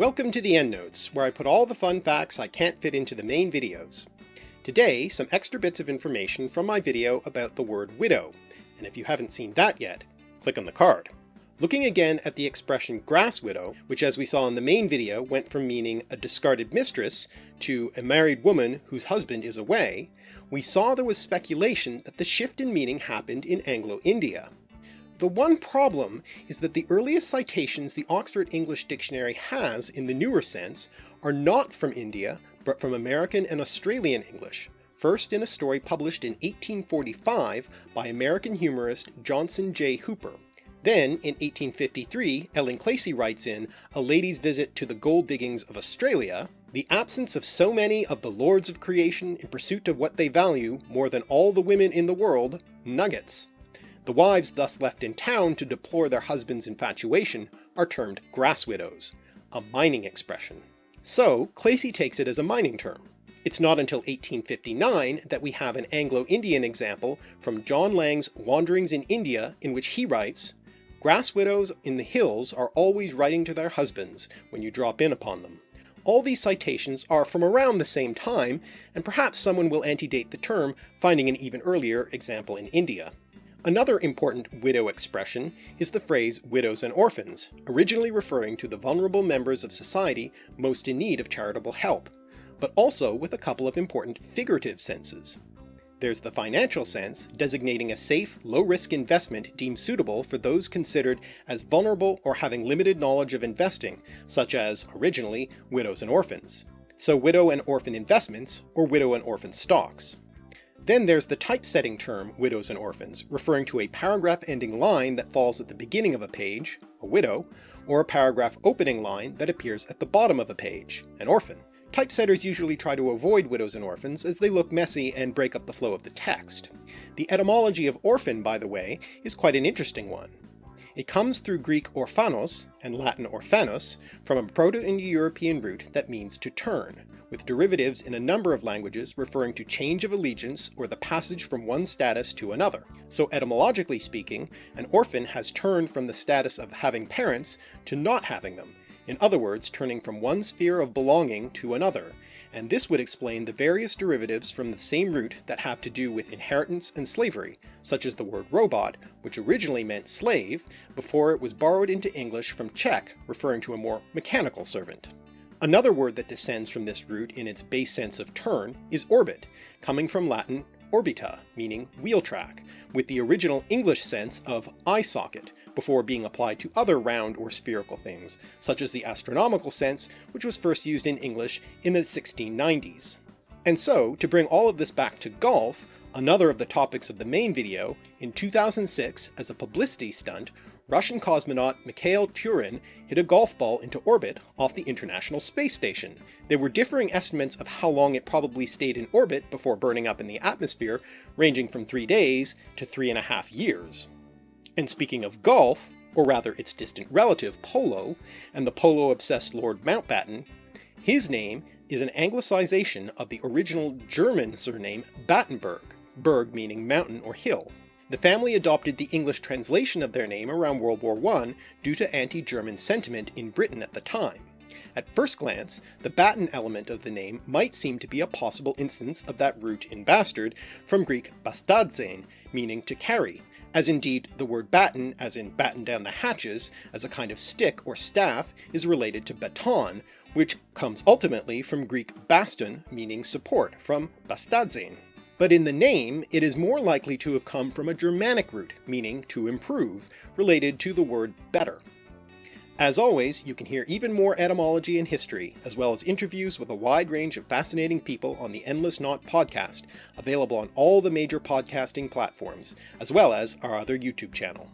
Welcome to the EndNotes, where I put all the fun facts I can't fit into the main videos. Today, some extra bits of information from my video about the word widow, and if you haven't seen that yet, click on the card. Looking again at the expression grass widow, which as we saw in the main video went from meaning a discarded mistress to a married woman whose husband is away, we saw there was speculation that the shift in meaning happened in Anglo-India. The one problem is that the earliest citations the Oxford English Dictionary has in the newer sense are not from India, but from American and Australian English, first in a story published in 1845 by American humorist Johnson J. Hooper. Then, in 1853, Ellen Clacy writes in A Lady's Visit to the Gold Diggings of Australia, the absence of so many of the lords of creation in pursuit of what they value more than all the women in the world, nuggets. The wives thus left in town to deplore their husband's infatuation are termed grass widows, a mining expression. So Clacy takes it as a mining term. It's not until 1859 that we have an Anglo-Indian example from John Lang's Wanderings in India in which he writes, Grass widows in the hills are always writing to their husbands when you drop in upon them. All these citations are from around the same time, and perhaps someone will antedate the term, finding an even earlier example in India. Another important widow expression is the phrase widows and orphans, originally referring to the vulnerable members of society most in need of charitable help, but also with a couple of important figurative senses. There's the financial sense, designating a safe, low-risk investment deemed suitable for those considered as vulnerable or having limited knowledge of investing, such as, originally, widows and orphans. So widow and orphan investments, or widow and orphan stocks. Then there's the typesetting term widows and orphans, referring to a paragraph-ending line that falls at the beginning of a page, a widow, or a paragraph opening line that appears at the bottom of a page, an orphan. Typesetters usually try to avoid widows and orphans as they look messy and break up the flow of the text. The etymology of orphan, by the way, is quite an interesting one. It comes through Greek orphanos and Latin orphanos from a Proto-Indo-European root that means to turn, with derivatives in a number of languages referring to change of allegiance or the passage from one status to another. So etymologically speaking, an orphan has turned from the status of having parents to not having them, in other words turning from one sphere of belonging to another, and this would explain the various derivatives from the same root that have to do with inheritance and slavery, such as the word robot, which originally meant slave, before it was borrowed into English from Czech, referring to a more mechanical servant. Another word that descends from this root in its base sense of turn is orbit, coming from Latin orbita, meaning wheel track, with the original English sense of eye socket, before being applied to other round or spherical things, such as the astronomical sense, which was first used in English in the 1690s. And so, to bring all of this back to golf, another of the topics of the main video, in 2006, as a publicity stunt, Russian cosmonaut Mikhail Tyurin hit a golf ball into orbit off the International Space Station. There were differing estimates of how long it probably stayed in orbit before burning up in the atmosphere, ranging from three days to three and a half years. And speaking of golf, or rather its distant relative polo, and the polo-obsessed Lord Mountbatten, his name is an anglicization of the original German surname Battenberg, berg meaning mountain or hill. The family adopted the English translation of their name around World War I due to anti-German sentiment in Britain at the time. At first glance, the Batten element of the name might seem to be a possible instance of that root in bastard from Greek bastadzein, meaning to carry, as indeed the word batten, as in batten down the hatches, as a kind of stick or staff, is related to baton, which comes ultimately from Greek baston, meaning support, from bastadzein but in the name it is more likely to have come from a Germanic root, meaning to improve, related to the word better. As always, you can hear even more etymology and history, as well as interviews with a wide range of fascinating people on the Endless Knot podcast, available on all the major podcasting platforms, as well as our other YouTube channel.